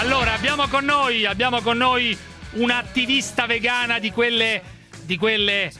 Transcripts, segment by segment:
Allora, abbiamo con noi, abbiamo con noi un'attivista vegana di quelle, di quelle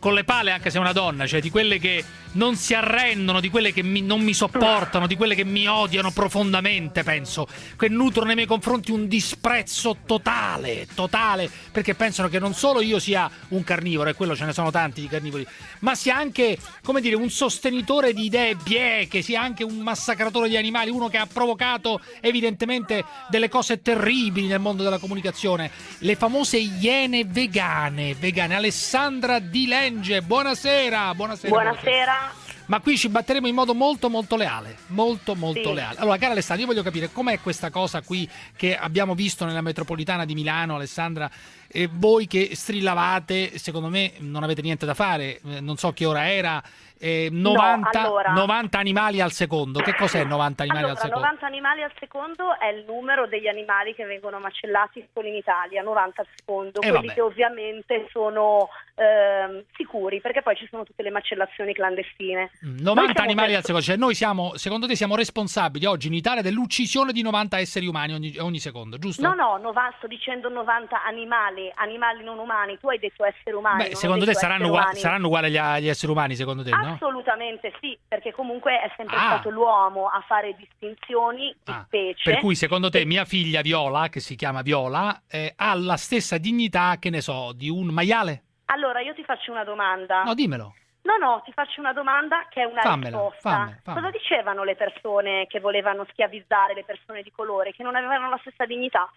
con le pale, anche se è una donna, cioè di quelle che non si arrendono, di quelle che mi, non mi sopportano, di quelle che mi odiano profondamente, penso, che nutrono nei miei confronti un disprezzo totale, totale, perché pensano che non solo io sia un carnivoro, e quello ce ne sono tanti di carnivori, ma sia anche, come dire, un sostenitore di idee bieche, sia anche un massacratore di animali, uno che ha provocato evidentemente delle cose terribili nel mondo della comunicazione, le famose iene vegane, vegane. Alessandra Di Lenge, buonasera, buonasera. Buonasera. Ma qui ci batteremo in modo molto molto leale, molto molto Sì. leale. Allora, cara Alessandra, io voglio capire com'è questa cosa qui che abbiamo visto nella metropolitana di Milano, Alessandra, e voi che strillavate, secondo me non avete niente da fare, eh, non so che ora era, eh, 90, allora- 90 animali al secondo. Che cos'è 90 animali allora, al secondo? 90 animali al secondo è il numero degli animali che vengono macellati solo in Italia, 90 al secondo, Eh, quelli vabbè. che ovviamente sono ehm, sicuri, perché poi ci sono tutte le macellazioni clandestine. Mm, Noi 90 siamo animali per- al secondo, cioè noi siamo, secondo te siamo responsabili oggi in Italia dell'uccisione di 90 esseri umani ogni, ogni secondo, giusto? No, no, nova- sto dicendo 90 animali, animali non umani, tu hai detto esseri umani. Beh, secondo te saranno, esseri ugua- umani. saranno uguali agli, agli esseri umani, secondo te, no? Assolutamente sì, perché comunque è sempre Ah. stato l'uomo a fare distinzioni di Ah, specie. Per cui secondo te mia figlia Viola, che si chiama Viola, eh, ha la stessa dignità, che ne so, di un maiale? Allora, io ti faccio una domanda. No, dimmelo. No, no, ti faccio una domanda che è una Fammela, risposta. fammela, fammela. Cosa dicevano le persone che volevano schiavizzare le persone di colore, che non avevano la stessa dignità?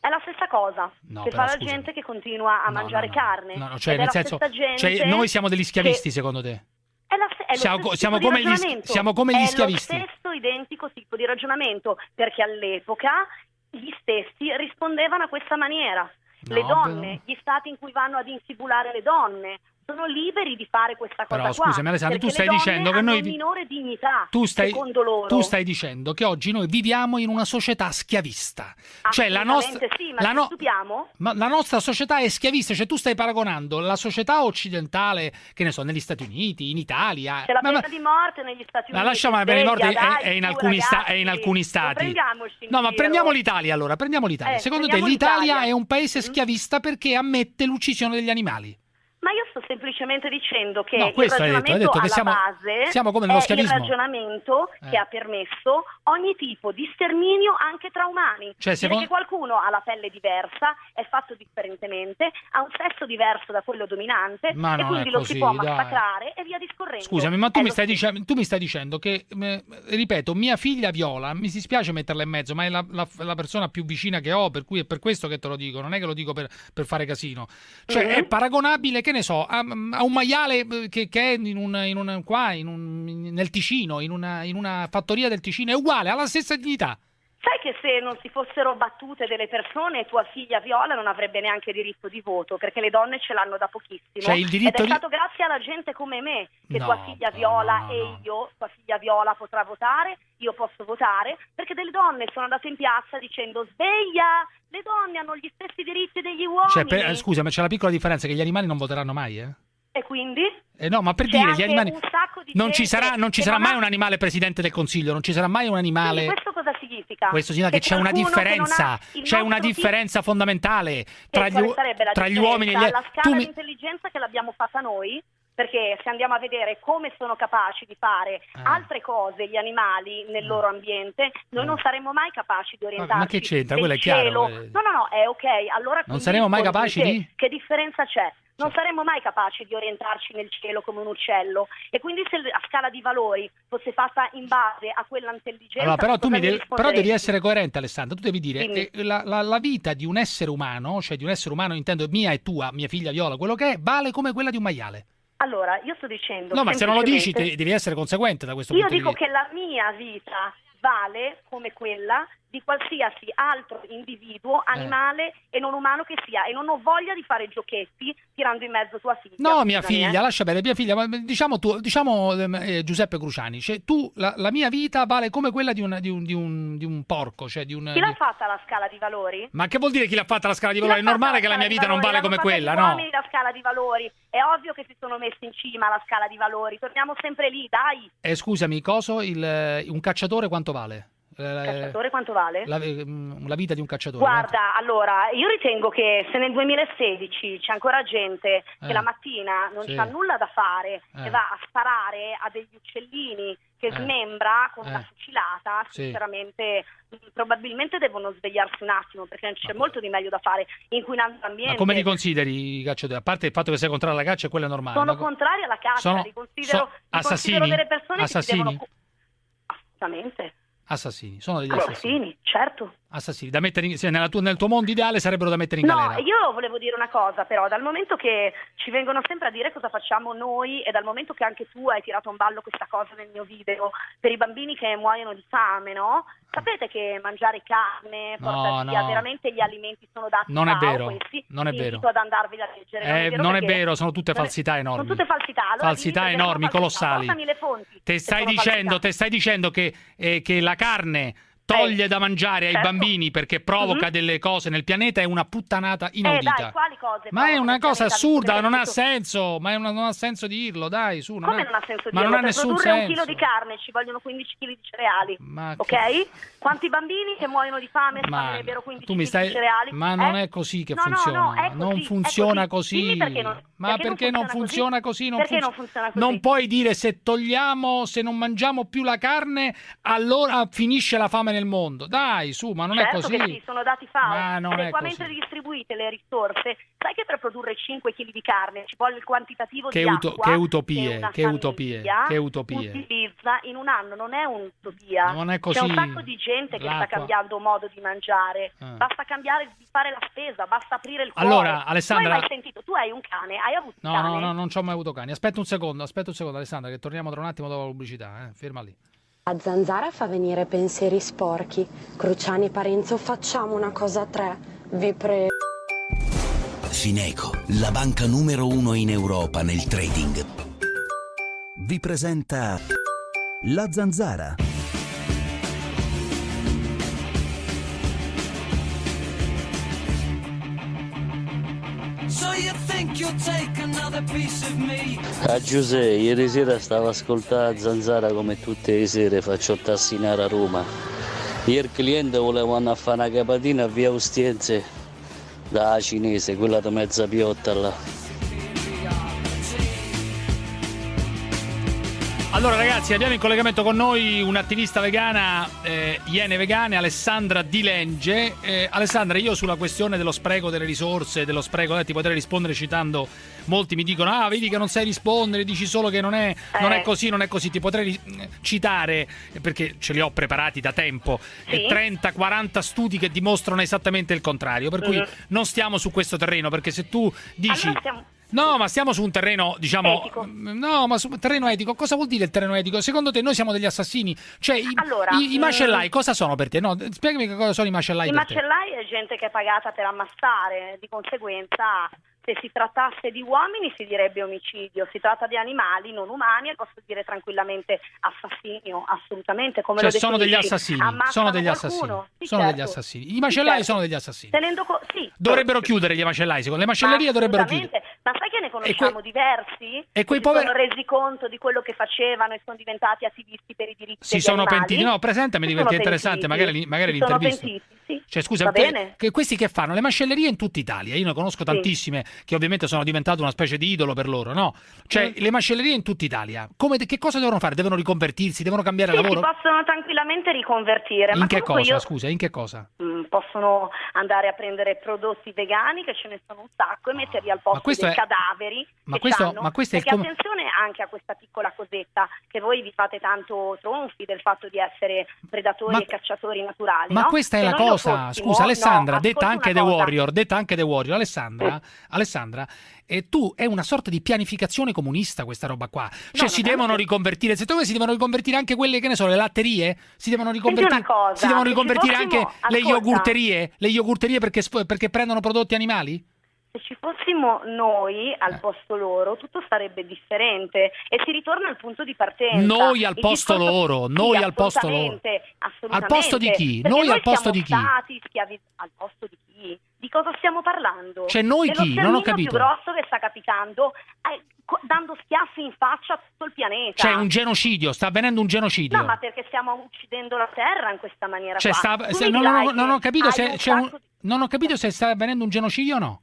È la stessa cosa No, che fa la gente che continua a No, mangiare no, carne. No, no, cioè, nel senso, cioè, noi siamo degli schiavisti, che- secondo te? È, la, è Siamo siamo come gli siamo come gli È schiavisti. lo stesso identico tipo di ragionamento, perché all'epoca gli stessi rispondevano a questa maniera. le No, donne, però- gli stati in cui vanno ad infibulare le donne, sono liberi di fare questa cosa Però, qua. scusami, Alessandro, tu stai dicendo che noi- minore dignità, Tu stai, secondo loro. tu stai dicendo che oggi noi viviamo in una società schiavista. Cioè la nostra, sì, ma la no- ma la nostra società è schiavista, cioè tu stai paragonando la società occidentale, che ne so, negli Stati Uniti, in Italia. C'è la ma- pena ma- di morte negli Stati Ma Uniti. lasciamo la pena di morte, è, è in alcuni sta- è in ragazzi. alcuni stati. No, ma prendiamo l'Italia allora, prendiamo l'Italia. Eh, Secondo te l'Italia. è un paese Mm. schiavista perché ammette l'uccisione degli animali? Ma io sto semplicemente dicendo che No, il questo hai detto, hai ragionamento detto che siamo- base siamo come nello è schiavismo. il ragionamento Eh. che ha permesso ogni tipo di sterminio anche tra umani. Cioè, secondo- qualcuno ha la pelle diversa, è fatto differentemente, ha un sesso diverso da quello dominante Ma e non quindi lo così, si può dai. massacrare e via discorrendo. Scusami, ma tu mi, dicendo, tu mi stai dicendo che, eh, ripeto, mia figlia Viola, mi dispiace metterla in mezzo, ma è la, la- la persona più vicina che ho, per cui è per questo che te lo dico, non è che lo dico per, per fare casino. Cioè, Mhm. è paragonabile, che ne so, a, a un maiale eh, che, che è in un, in un- qua, in un- nel Ticino, in una, in una fattoria del Ticino, è uguale, ha la stessa dignità. Sai che se non si fossero battute delle persone, tua figlia Viola non avrebbe neanche diritto di voto, perché le donne ce l'hanno da pochissimo. Cioè, il diritto Ed è di- stato grazie alla gente come me che No, tua figlia Viola no, no, e io, tua figlia Viola potrà votare, io posso votare, perché delle donne sono andate in piazza dicendo sveglia, le donne hanno gli stessi diritti degli uomini. Cioè, per- eh, scusa, ma c'è la piccola differenza che gli animali non voteranno mai, eh? E quindi? Eh no, ma per dire, gli animali... Non ci sarà, non ci sarà mai un animale presidente del consiglio, non ci sarà mai un animale... Quindi questo cosa significa? Questo significa che, c'è una che differenza, c'è una differenza fondamentale Che tra gli, tra gli uomini e gli La scala tu di mi- intelligenza che l'abbiamo fatta noi, perché se andiamo a vedere come sono capaci di fare Ah. altre cose gli animali nel loro ambiente, noi Ah. non saremo mai capaci di orientarci. ma che c'entra? Quello è chiaro, cielo. eh. No, no, no, è ok. Allora quindi saremo mai capaci di? Che differenza c'è? Non saremmo mai capaci di orientarci nel cielo come un uccello. E quindi se la scala di valori fosse fatta in base a quella intelligenza... Allora, però tu mi devi, però devi essere coerente, Alessandro. Tu devi dire che la, la- la vita di un essere umano, cioè di un essere umano, intendo mia e tua, mia figlia Viola, quello che è, vale come quella di un maiale. Allora, io sto dicendo... No, ma se non lo dici, te- devi essere conseguente da questo Io punto dico di vista. che la mia vita vale come quella di qualsiasi altro individuo, Eh. animale e non umano che sia e non ho voglia di fare giochetti tirando in mezzo tua figlia. No, mia figlia, eh. lascia bene, mia figlia, ma diciamo, tu, diciamo ehm, eh, Giuseppe Cruciani, cioè tu, la, la mia vita vale come quella di un, di un, di un, di un porco, cioè di un... Chi l'ha fatta la scala di valori? Ma che vuol dire chi l'ha fatta la scala di valori? È normale che la mia vita non vale valori? come quella, no? uomini la scala di valori. È ovvio che si sono messi in cima alla scala di valori. Torniamo sempre lì, dai. Eh, scusami, coso, il, eh, un cacciatore quanto vale? Cacciatore quanto vale? La, mm, la, vita di un cacciatore. Guarda, allora, io ritengo che se nel 2016 c'è ancora gente che Eh. la mattina non Sì. c'ha nulla da fare Eh. e va a sparare a degli uccellini che Eh. smembra con Eh. una fucilata, Sì. sinceramente mh, probabilmente devono svegliarsi un attimo perché c'è molto di meglio da fare inquinando l'ambiente. Ma come li consideri i cacciatori? A parte il fatto che sei contrario alla caccia, quello è normale. Sono co- contraria alla caccia, sono- li considero, so- li assassini? considero delle persone Assassini? che si devono... Assolutamente. Assassini, sono degli assassini. Assassini, certo. Assassini, da mettere in- sì, nella tua- nel tuo mondo ideale sarebbero da mettere in No, galera. io volevo dire una cosa però, dal momento che ci vengono sempre a dire cosa facciamo noi e dal momento che anche tu hai tirato in ballo questa cosa nel mio video per i bambini che muoiono di fame, no? Sapete che mangiare carne No, porta via, no. veramente gli alimenti sono dati Non è vero, questi. non è vero. ad andarvi a leggere. Eh, non è perché- vero, sono tutte non è- falsità enormi. Sono tutte falsità. Allora Falsità enormi, colossali. Portami le fonti. Te stai, dicendo, te stai dicendo che, eh, che la carne toglie Eh, da mangiare ai certo. bambini perché provoca Mhm. delle cose nel pianeta è una puttanata inaudita. Eh dai, quali cose? ma è una cosa assurda, non ha senso, ma è una- non ha senso dirlo, dai, su. Come non ha senso ma dirlo? non ha per nessun produrre un senso. chilo di carne ci vogliono 15 kg di cereali. Ma ok? che- Quanti bambini che muoiono di fame Ma sparerebbero 15 tu mi kg stai di cereali? ma non Eh? è così che No, no, funziona, no, è così, non funziona così. così. Perché non- ma perché, non funziona così? Non, non funziona così? non puoi dire se togliamo, se non mangiamo più la carne, allora finisce la fame nel mondo. Dai, su, ma non certo è così. che sì, sono dati è Adeguamente così. distribuite le risorse. Sai che per produrre 5 kg di carne ci vuole il quantitativo Che di uto- acqua che utopie, una che utopie, che utopie. utilizza in un anno, non è un'utopia. Non è C'è un così. sacco di gente che sta cambiando modo di mangiare. Ah. Basta cambiare di fare la spesa, basta aprire il cuore. Allora, Alessandra- Tu hai sentito, tu hai un cane, hai avuto No, cane? no, no, non ci ho mai avuto cani. Aspetta un secondo, aspetta un secondo, Alessandra, che torniamo tra un attimo dopo la pubblicità, eh. Ferma lì. La zanzara fa venire pensieri sporchi. Cruciani e Parenzo, facciamo una cosa a tre. Vi prego. Fineco, la banca numero uno in Europa nel trading. Vi presenta La Zanzara. So you think you'll take A Giuseppe, ieri sera stavo ascoltando Zanzara come tutte le sere, faccio tassinare a Roma. Ieri cliente voleva andare a fare una capatina a via Ostiense da cinese, quella di mezza piotta là. Allora ragazzi, abbiamo in collegamento con noi un'attivista vegana, eh, Iene Vegane, Alessandra Dilenge. Eh, Alessandra, io sulla questione dello spreco delle risorse, dello spreco, eh, ti potrei rispondere citando, molti mi dicono, ah vedi che non sai rispondere, dici solo che non è, non è Eh. così, non è così, ti potrei ri- citare, eh, perché ce li ho preparati da tempo, Sì. 30-40 studi che dimostrano esattamente il contrario, per cui Mhm. non stiamo su questo terreno, perché se tu dici... Allora No, ma stiamo su un terreno, diciamo. Etico. No, ma su un terreno etico. Cosa vuol dire il terreno etico? Secondo te noi siamo degli assassini? Cioè, i, Allora, i- i mm, macellai cosa sono per te? No, spiegami che cosa sono i macellai I te. macellai è gente che è pagata per ammassare, di conseguenza se si trattasse di uomini si direbbe omicidio, si tratta di animali non umani e posso dire tranquillamente assassinio, assolutamente come Cioè, lo sono degli assassini. Sono degli assassini. Sì, sono certo. degli assassini. I macellai Sì, certo. sono degli assassini. Tenendo co- sì, Dovrebbero chiudere gli macellai, secondo le macellerie dovrebbero chiudere. Assolutamente. Ma sai che ne conosciamo que- diversi? e quei che poveri- si sono resi conto di quello che facevano e sono diventati attivisti per i diritti Si sono animali? pentiti. No, presentami Si sono interessante, pentiti. magari, magari l'intervista. pentiti, sì. Cioè, scusa, bene? che questi che fanno? Le macellerie in tutta Italia. Io ne conosco tantissime che ovviamente sono diventate una specie di idolo per loro, no? Cioè, Mm. le macellerie in tutta Italia. Come, che cosa devono fare? Devono riconvertirsi? Devono cambiare Sì, si lavoro? possono tranquillamente riconvertire. ma In che comunque cosa? io- Scusa, in che cosa? Mm, possono andare a prendere prodotti vegani che ce ne sono un sacco e metterli al posto dei è- cadaveri ma che questo- ma questo è perché com- attenzione anche a questa piccola cosetta che voi vi fate tanto tronfi del fatto di essere predatori Ma- e cacciatori naturali Ma no? questa è Se la cosa. fossimo- Scusa, Alessandra, no, detta anche. Warrior, detta anche The Warrior. Alessandra, Alessandra, e tu è una sorta di pianificazione comunista questa roba qua. Cioè No, si devono riconvertire, secondo me si devono riconvertire anche quelle che ne so, le latterie? Si devono riconvertire cosa, Si devono riconvertire anche fossimo- le ascolta. yogurterie? Le yogurterie perché, perché prendono prodotti animali? Se ci fossimo noi al Eh. posto loro, tutto sarebbe differente e si ritorna al punto di partenza. Noi al posto discorso- loro, sì, noi al posto loro. Al posto di chi? Perché Noi al posto di chi? schiavi- al posto di chi? Di cosa stiamo parlando? Cioè, noi chi? Non ho capito. più grosso che sta capitando, eh, dando schiaffi in faccia a tutto il pianeta. C'è un genocidio, sta avvenendo un genocidio. No, ma perché stiamo uccidendo la terra in questa maniera Cioè, sta- se- non, non- non ho capito se un di- non ho capito se sta avvenendo un genocidio o no.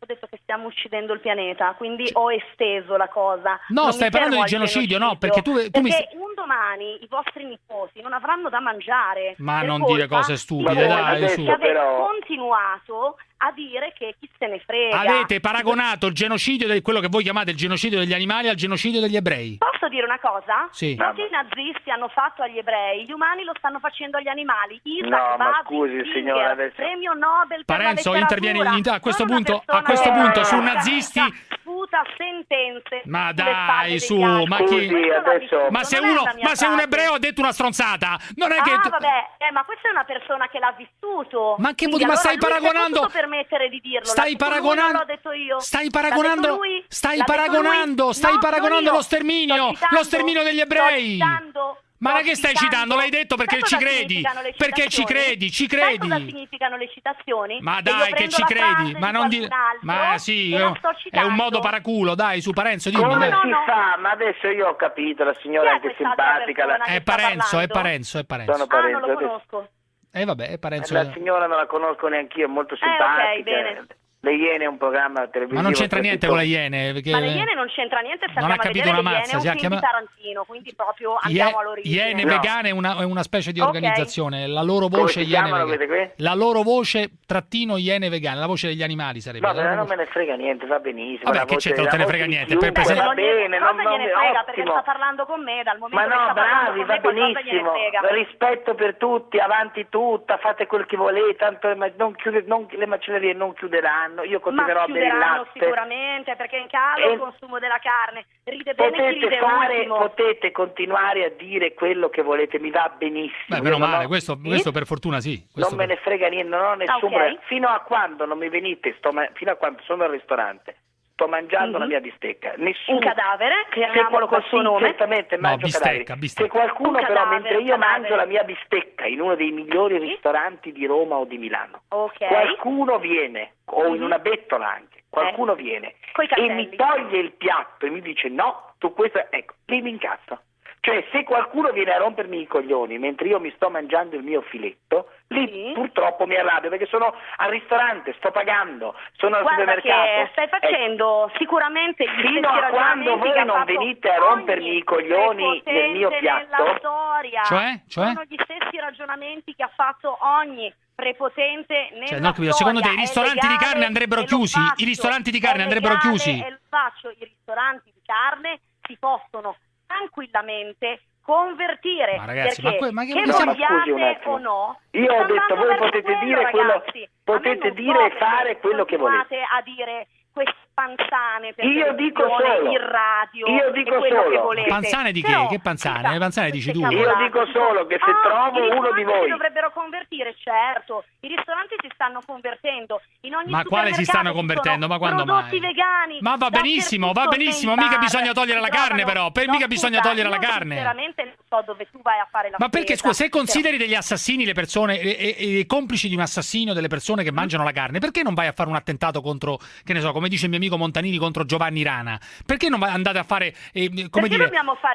Ho detto che stiamo uccidendo il pianeta, quindi ho esteso la cosa. No, Non stai mi parlando di al genocidio, no, perché tu- tu mi Perché st- un domani i vostri nipoti non avranno da mangiare. Ma per non dire cose stupide, dai, che su. avete Però- continuato a dire che chi se ne frega. Avete paragonato il genocidio di quello che voi chiamate il genocidio degli animali al genocidio degli ebrei. Posso dire una cosa? Sì. Ciò che i nazisti hanno fatto agli ebrei, gli umani lo stanno facendo agli animali. Isaac No, ma scusi, Singer, signora, adesso- premio Nobel per Parenzo la letteratura. interviene in- a questo Non punto- a questo punto su nazisti- Sputa sentenze Ma dai, su, ma chi- l'ha adesso- Ma se, non è uno, ma se un ebreo ha detto una stronzata, non è che. Ah, vabbè, eh, ma questa è una persona che l'ha vissuto. Ma che vuol- ma allora stai paragonando- potuto permettere di dirlo. Stai paragonando- non l'ho detto io. Stai paragonando- lui, stai paragonando- stai No, paragonando non lo sterminio, lo sterminio degli ebrei. sto citando- Ma non che stai citando, l'hai detto perché ci credi. Perché ci credi, ci Sai credi. cosa significano le citazioni? Ma io dai, che ci credi, ma di non altro Ma sì, la è un modo paraculo, dai, su Parenzo, dimmi. Come si fa? Ma adesso io ho capito, la signora è anche simpatica. la- È Parenzo, è? Parenzo, è Parenzo. Sono Ah, non Parenzo, lo conosco. Eh vabbè, è Parenzo. La signora non la conosco neanche io, è molto Eh, ok, simpatica. bene. Le Iene è un programma televisivo. Ma non c'entra niente con le Iene. Perché... Ma le Iene non c'entra niente se Non ha andiamo a capito vedere una le mazza, Iene, si è ha un film di chiama- Tarantino, quindi proprio Ie- andiamo all'origine. Iene No. vegane è una, è una specie di Ok. organizzazione. La loro voce Iene vegane. La loro voce trattino Iene vegane, la voce degli animali sarebbe. No, però non me voce- ne frega niente, va benissimo. Vabbè, la che c'entra, non la te ne frega niente, per presente- Va bene, non, non, gliene frega perché sta parlando con me dal momento che sta parlando bravi, con va me qualcosa gliene benissimo. frega. Rispetto per tutti, avanti tutta, fate quel che volete, tanto le, ma- non chiude- non- le macellerie non chiuderanno. Io continuerò Ma a bere il chiuderanno latte. sicuramente perché in caso E- il consumo della carne ride bene chi Potete, ride fare, potete continuare a dire quello che volete, mi va benissimo. Beh, meno non male, ho- questo, questo per fortuna sì. Non me per- ne frega niente, non ho nessun ok. problema. Fino a quando non mi venite, sto ma- fino a quando sono al ristorante, sto mangiando Mhm. la mia bistecca. Nessuno... Un cadavere, Se chiamiamolo qual- col suo nome. Certamente, No, mangio bistecca, cadaveri. bistecca. Se qualcuno Un però, cadavere, mentre io cadavere. mangio la mia bistecca in uno dei migliori Sì. ristoranti di Roma o di Milano, Ok. qualcuno viene, o in Mhm. una bettola anche, qualcuno viene Coi e mi toglie il piatto e mi dice no, tu questo, ecco, lì mi incazzo. Cioè, se qualcuno viene a rompermi i coglioni mentre io mi sto mangiando il mio filetto, lì Sì. purtroppo mi arrabbio perché sono al ristorante, sto pagando, sono al Guarda supermercato. che stai Ecco, facendo sicuramente gli Fino a quando voi non venite a rompermi i coglioni nel mio piatto. nella storia. Cioè? Cioè? Sono gli stessi ragionamenti che ha fatto ogni prepotente nella Cioè, capito, storia. secondo te i ristoranti di legale carne andrebbero chiusi? I ristoranti di carne andrebbero chiusi? E lo faccio. I ristoranti di carne si possono tranquillamente convertire. Ma ragazzi, perché ma que- ma che- che No, vogliate o no Io ho detto, voi potete dire quello- potete dire e fare quello che continuate a dire queste panzane per Io dico solo. in radio Io dico solo. che volete. Panzane di che? Però, Che panzane? Le panzane dici tu? Io dico solo che se ah, trovo uno di voi- si dovrebbero convertire, certo. I ristoranti si stanno convertendo. In ogni Ma quale si stanno convertendo? Ma quando prodotti mai? vegani. Ma va benissimo, va benissimo, mica bisogna togliere la carne, però, per No, mica bisogna togliere la carne. Sinceramente so dove tu vai a fare la Ma perché, spesa, scusa, se però- consideri degli assassini le persone e, e- e complici di un assassinio delle persone che mangiano la carne, perché non vai a fare un attentato contro, che ne so, come dice il mio amico Montanini, contro Giovanni Rana? Perché non andate a fare, eh, come Perché dire,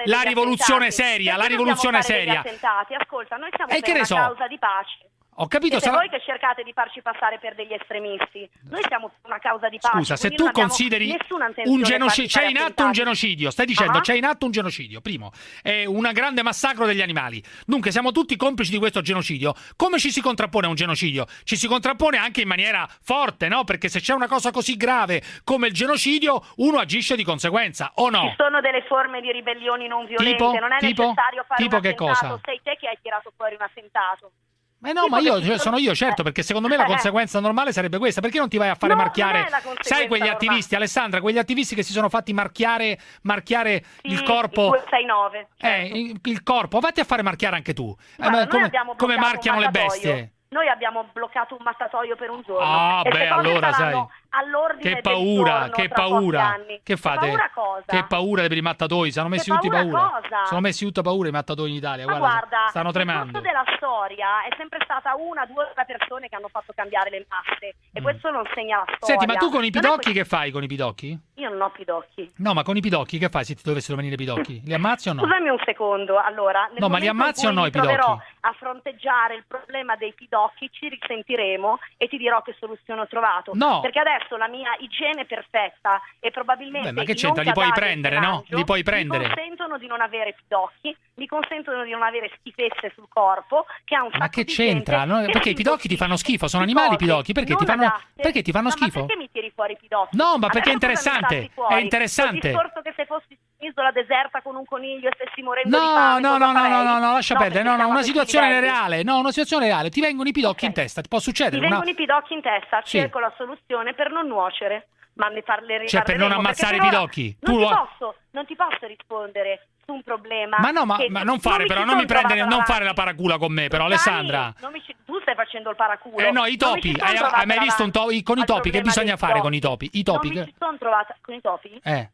la rivoluzione attentati? seria, la Perché rivoluzione dobbiamo fare seria? Ascolta, noi siamo E per una so? causa di pace. Ho capito, Siete sarà- voi che cercate di farci passare per degli estremisti. Noi siamo una causa di pace. Scusa, se tu consideri un genocidio, c'è in atto un genocidio, stai dicendo Ah. c'è in atto un genocidio, primo, è un grande massacro degli animali. Dunque siamo tutti complici di questo genocidio. Come ci si contrappone a un genocidio? Ci si contrappone anche in maniera forte, no? Perché se c'è una cosa così grave come il genocidio, uno agisce di conseguenza, o no? Ci sono delle forme di ribellioni non violente, Tipo? non è Tipo? necessario fare Tipo un che cosa? Sei te che hai tirato fuori un attentato. Ma no, Tipo ma io cioè, sono io, certo, Eh. perché secondo me la Eh. conseguenza normale sarebbe questa. Perché non ti vai a fare No, marchiare? Sai quegli normale. attivisti, Alessandra, quegli attivisti che si sono fatti marchiare, marchiare Sì, il corpo. il 269. Eh, il, corpo, vatti a fare marchiare anche tu. Eh, Guarda, ma noi come, come marchiano le bestie? Noi abbiamo bloccato un mattatoio per un giorno. Ah, e beh, allora, saranno all'ordine Che paura, che paura. Che fate? paura cosa? Che paura per i mattatoi, hanno messi Che tutti paura paura. Sono messi tutta paura i mattatoi in Italia, guarda, guarda, stanno tremando. corso della storia è sempre stata una, due o tre persone che hanno fatto cambiare le masse e Mm. questo non segna la storia. Senti, ma tu con i pidocchi che fai con i pidocchi? Io non ho pidocchi. No, ma con i pidocchi che fai se ti dovessero venire i pidocchi? Li ammazzi o no? Scusami un secondo, allora, No, ma li ammazzi o no i pidocchi? a fronteggiare il problema dei pidocchi, ci risentiremo e ti dirò che soluzione ho trovato. No. Perché adesso la mia igiene perfetta e probabilmente Beh, ma che c'entra? Li puoi prendere, no? Li puoi prendere. Mi consentono di non avere pidocchi, mi consentono di non avere schifezze sul corpo, che ha un Ma che di c'entra? gente No, perché i pidocchi ti fanno schifo, sono animali i pidocchi, perché ti fanno- adatte. perché ti fanno Ma schifo? perché mi tiri fuori i pidocchi? No, ma perché è interessante, è interessante. Il discorso che se fossi un'isola deserta con un coniglio e stessi morendo di No, fame, no, no, no, no, no, no, lascia perdere. perché No, no, una situazione reale. No, una situazione reale. Ti vengono i pidocchi Ok. in testa, ti può Ti succedere. una- vengono i pidocchi in testa, Sì. cerco la soluzione per non nuocere, ma ne parleremo. Cioè, per non ammazzare i pidocchi. Non, Tu ti lo- posso, non ti posso rispondere su un problema. Ma no, ma, ma non fare mi però, non mi prendere, non fare la paracula con me, però, Dani, Alessandra. non ci- tu stai facendo il paraculo. Eh no, i Non topi. Hai, hai mai visto un to- davanti con i topi? Che bisogna fare con i topi? I topi? Non mi ci sono trovata con i topi? Eh,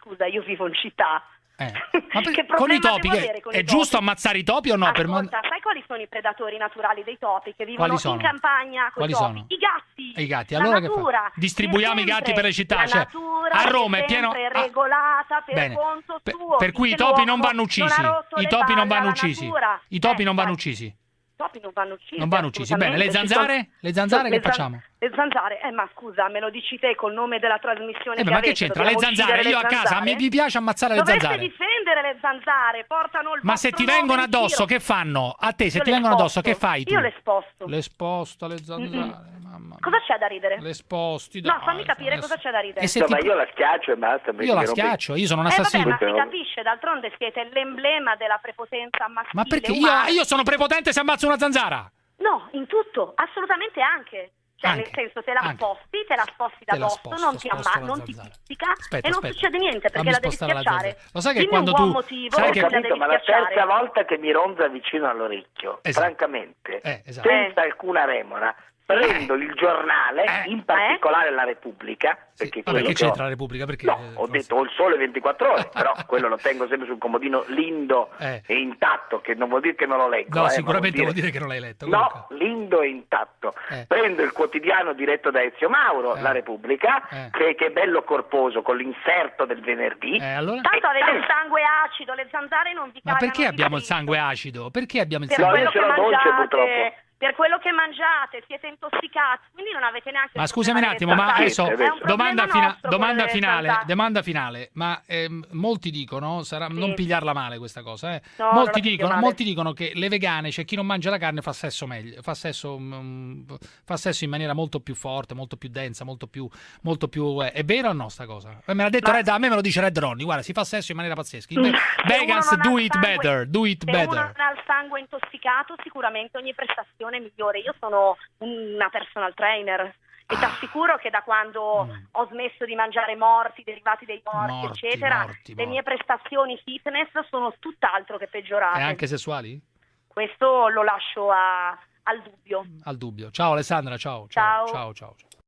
Scusa, io vivo in città. eh. Ma per- con i topi, avere con è i giusto topi? ammazzare i topi o no? Per Ascolta, sai quali sono i predatori naturali dei topi che vivono Quali sono? in campagna con Quali i topi? sono? I gatti. I gatti, allora Distribuiamo i gatti per le città, cioè, a Roma è pieno- ah, regolata per Bene. conto Per- suo. per cui i topi non vanno uccisi. non I topi non palle vanno uccisi. I topi Eh, non vanno uccisi. I topi non vanno uccisi. Non vanno uccisi. Bene, le zanzare? Le zanzare che facciamo? Le zanzare? Eh, ma scusa, me lo dici te col nome della trasmissione Eh, beh, che ma che avete, c'entra? Le zanzare, uccidere io a le casa zanzare? mi, mi piace ammazzare le Dovreste zanzare. difendere le zanzare, portano il Ma se ti vengono addosso, che fanno? A te, se Io ti le vengono addosso, sposto. che fai tu? Io le sposto. Le sposta le zanzare, mamma mia. Cosa c'è da ridere? Le sposti, No, dai, fammi capire cosa c'è da ridere. E se Insomma, ti- io la schiaccio e basta. perché Io la schiaccio, io sono un Eh vabbè, assassino. ma si capisce, d'altronde siete l'emblema della prepotenza maschile Ma perché io, io sono prepotente se ammazzo una zanzara? No, in tutto, assolutamente anche. Cioè, Anche, nel senso, te la anche. sposti, te la sposti da Te la dosso, sposto, non ti, sposto amma- la non ti pizzica Aspetta, e non aspetta. succede niente perché Fammi la devi la schiacciare. Lo sai che Dimmi quando un buon tu- motivo sai perché che- la Capito, devi ma la terza volta che mi ronza vicino all'orecchio, Esatto. francamente, Eh, esatto. senza alcuna remora, prendo il giornale, Eh. in particolare la Repubblica, Sì, perché Vabbè, quello che che ho- c'entra la Repubblica? Perché, No, eh, ho cosa- detto ho il sole 24 ore, però quello lo tengo sempre sul comodino lindo Eh. e intatto, che non vuol dire che non lo leggo. No, eh, sicuramente vuol vuol dire che non l'hai letto. No, comunque. lindo e intatto. Eh. Prendo il quotidiano diretto da Ezio Mauro, Eh. La Repubblica, Eh. che, che è bello corposo con l'inserto del venerdì. Eh, allora? Tanto avete il sangue acido, le zanzare non vi Ma perché abbiamo il sangue acido? Perché abbiamo il sangue io quello ce che l'ho dolce, purtroppo. Per quello che mangiate, siete intossicati, quindi non avete neanche Ma scusami un attimo, ma adesso un domanda, fina- domanda finale, domanda finale, ma ehm, molti dicono, sarà, Sì. non pigliarla male questa cosa, eh. No, molti, dicono, molti dicono che le vegane, cioè chi non mangia la carne fa sesso meglio, fa sesso, mm, fa sesso in maniera molto più forte, molto più densa, molto più, molto più eh, è vero o no sta cosa? Eh, Me l'ha detto Ma- Red, a me me lo dice Red Ronnie, guarda, si fa sesso in maniera pazzesca. Uno Vegans do it sangue- better, do it Se uno better. non ha il sangue intossicato, sicuramente ogni prestazione è migliore. Io sono una personal trainer e ti assicuro che da quando Mm. ho smesso di mangiare morti, derivati dei morti, Morti, eccetera, morti, le morti. mie prestazioni fitness sono tutt'altro che peggiorate. E anche sessuali? Questo lo lascio a- al dubbio. Al dubbio. Ciao Alessandra, ciao. Ciao. ciao, ciao. ciao.